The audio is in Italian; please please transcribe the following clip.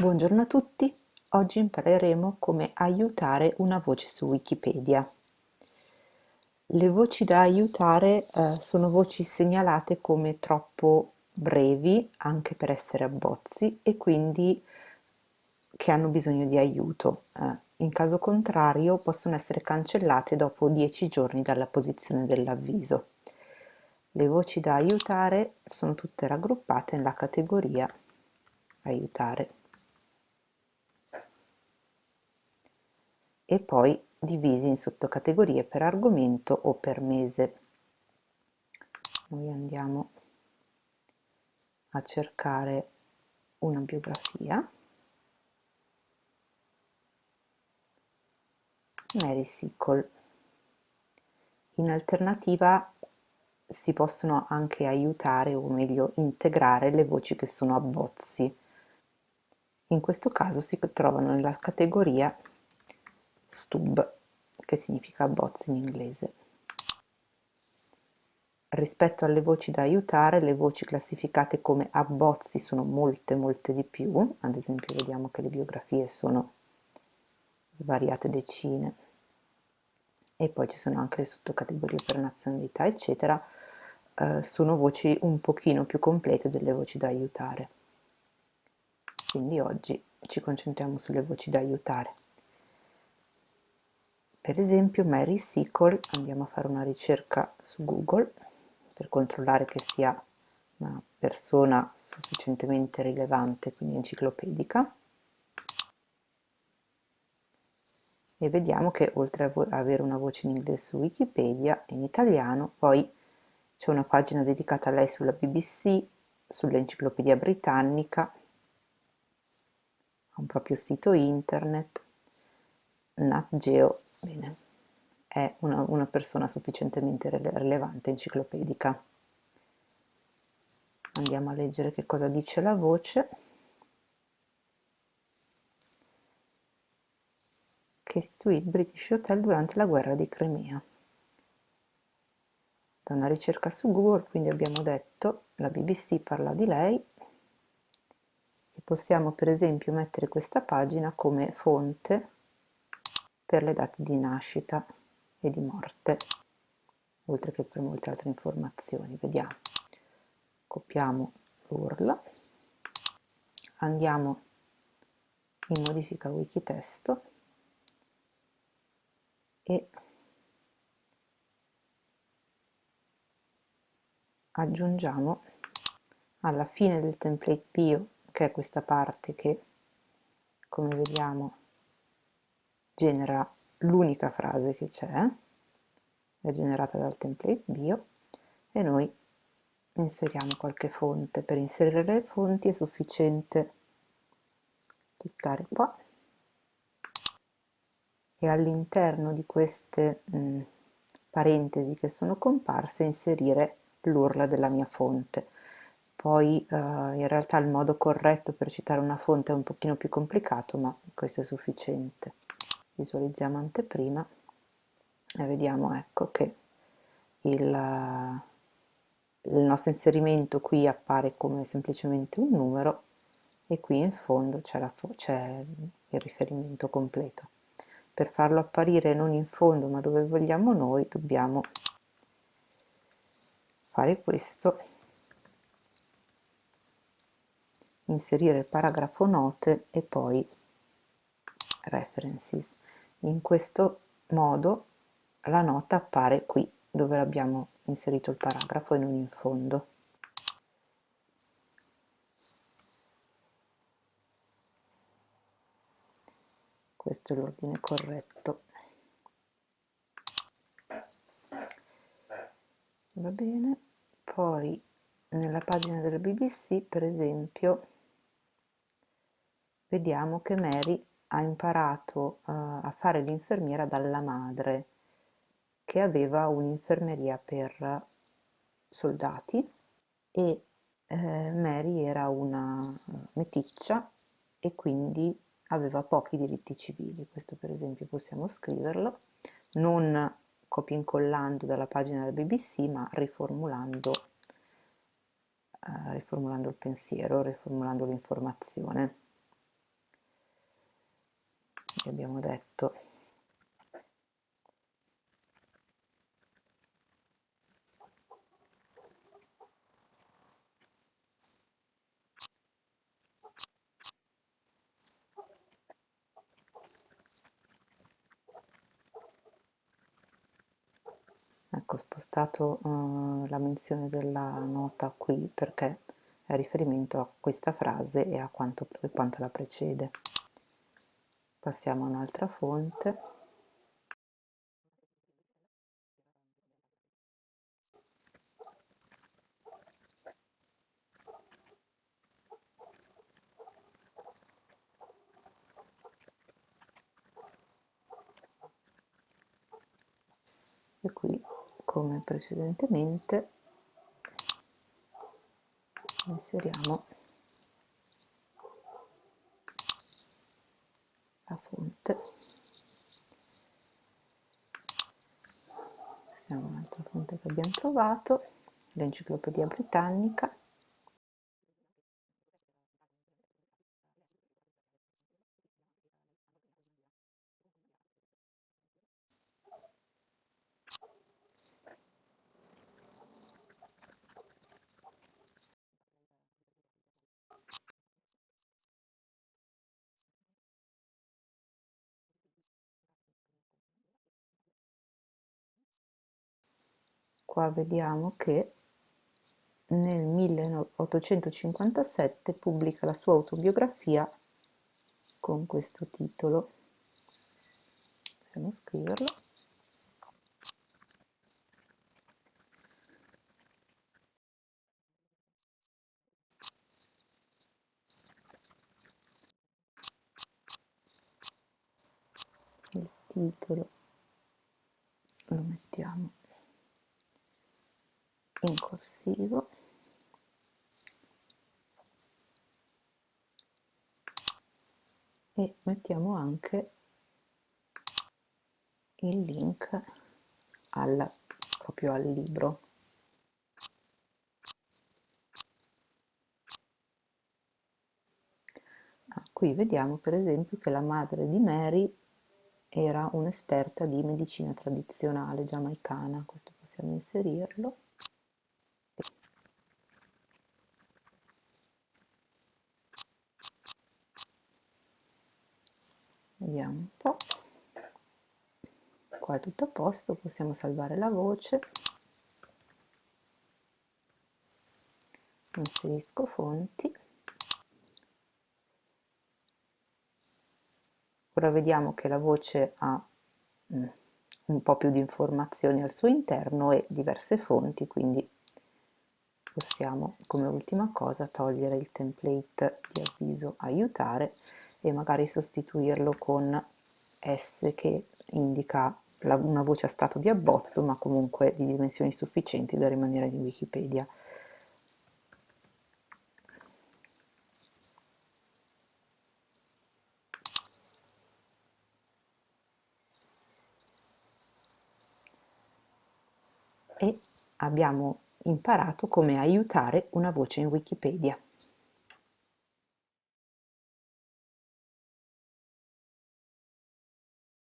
Buongiorno a tutti, oggi impareremo come aiutare una voce su Wikipedia. Le voci da aiutare eh, sono voci segnalate come troppo brevi, anche per essere abbozzi, e quindi che hanno bisogno di aiuto. Eh, in caso contrario possono essere cancellate dopo 10 giorni dalla posizione dell'avviso. Le voci da aiutare sono tutte raggruppate nella categoria aiutare. E poi divisi in sottocategorie per argomento o per mese. Noi andiamo a cercare una biografia. Mary Sickle. In alternativa si possono anche aiutare o meglio integrare le voci che sono abbozzi. In questo caso si trovano nella categoria stub, che significa abbozzi in inglese. Rispetto alle voci da aiutare, le voci classificate come abbozzi sono molte molte di più, ad esempio vediamo che le biografie sono svariate decine, e poi ci sono anche le sottocategorie per nazionalità, eccetera, eh, sono voci un pochino più complete delle voci da aiutare. Quindi oggi ci concentriamo sulle voci da aiutare per esempio Mary Sickle andiamo a fare una ricerca su Google per controllare che sia una persona sufficientemente rilevante, quindi enciclopedica. E vediamo che oltre a avere una voce in inglese su Wikipedia, in italiano, poi c'è una pagina dedicata a lei sulla BBC, sull'enciclopedia britannica, ha un proprio sito internet, Nat Geo Bene, è una, una persona sufficientemente rilevante, enciclopedica. Andiamo a leggere che cosa dice la voce. che istituì il British Hotel durante la guerra di Crimea. Da una ricerca su Google, quindi abbiamo detto, la BBC parla di lei, possiamo per esempio mettere questa pagina come fonte per le date di nascita e di morte, oltre che per molte altre informazioni. Vediamo. Copiamo l'URL, andiamo in modifica wikitesto e aggiungiamo alla fine del template bio, che è questa parte che, come vediamo, genera l'unica frase che c'è, è generata dal template bio e noi inseriamo qualche fonte. Per inserire le fonti è sufficiente cliccare qua e all'interno di queste mh, parentesi che sono comparse inserire l'URL della mia fonte. Poi eh, in realtà il modo corretto per citare una fonte è un pochino più complicato, ma questo è sufficiente visualizziamo anteprima e vediamo ecco che il, il nostro inserimento qui appare come semplicemente un numero e qui in fondo c'è il riferimento completo. Per farlo apparire non in fondo ma dove vogliamo noi dobbiamo fare questo, inserire il paragrafo note e poi references in questo modo la nota appare qui dove abbiamo inserito il paragrafo e non in fondo. Questo è l'ordine corretto. Va bene. Poi nella pagina della BBC per esempio vediamo che Mary ha imparato uh, a fare l'infermiera dalla madre che aveva un'infermeria per soldati e eh, Mary era una meticcia e quindi aveva pochi diritti civili. Questo per esempio possiamo scriverlo, non copia incollando dalla pagina del BBC ma riformulando, eh, riformulando il pensiero, riformulando l'informazione. Abbiamo detto. Ecco ho spostato uh, la menzione della nota qui perché è riferimento a questa frase e a quanto, quanto la precede passiamo a un'altra fonte. E qui come precedentemente inseriamo la fonte passiamo un'altra fonte che abbiamo trovato l'enciclopedia britannica qua vediamo che nel 1857 pubblica la sua autobiografia con questo titolo. Possiamo scriverlo. Il titolo lo mettiamo in corsivo e mettiamo anche il link al, proprio al libro. Ah, qui vediamo per esempio che la madre di Mary era un'esperta di medicina tradizionale giamaicana questo possiamo inserirlo vediamo un po' qua è tutto a posto possiamo salvare la voce. Inserisco fonti. Ora vediamo che la voce ha mm, un po' più di informazioni al suo interno e diverse fonti quindi possiamo come ultima cosa togliere il template di avviso aiutare e magari sostituirlo con S che indica la, una voce a stato di abbozzo ma comunque di dimensioni sufficienti da rimanere in Wikipedia. E abbiamo imparato come aiutare una voce in Wikipedia.